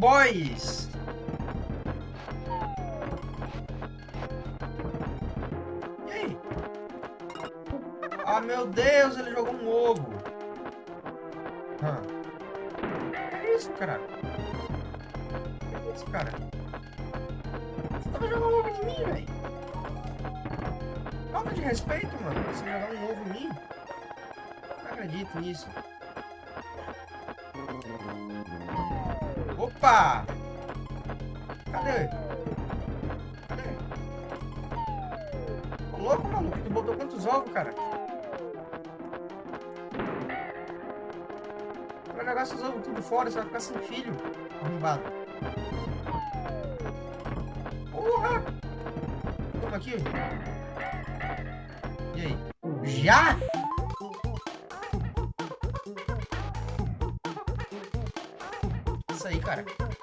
boys. E aí? Ah, meu Deus, ele jogou um ovo. Hã. Que é isso, cara? Que é isso, cara? Você tava jogando um ovo em mim, velho. Falta de respeito, mano. Você jogar um ovo em mim. Não acredito nisso. Opa! Cadê? Cadê? Ô, louco, maluco. Tu botou quantos ovos, cara? Vai jogar seus ovos tudo fora, você vai ficar sem filho. Arrombado. Porra! Toma aqui. E aí? Já? Isso aí, cara.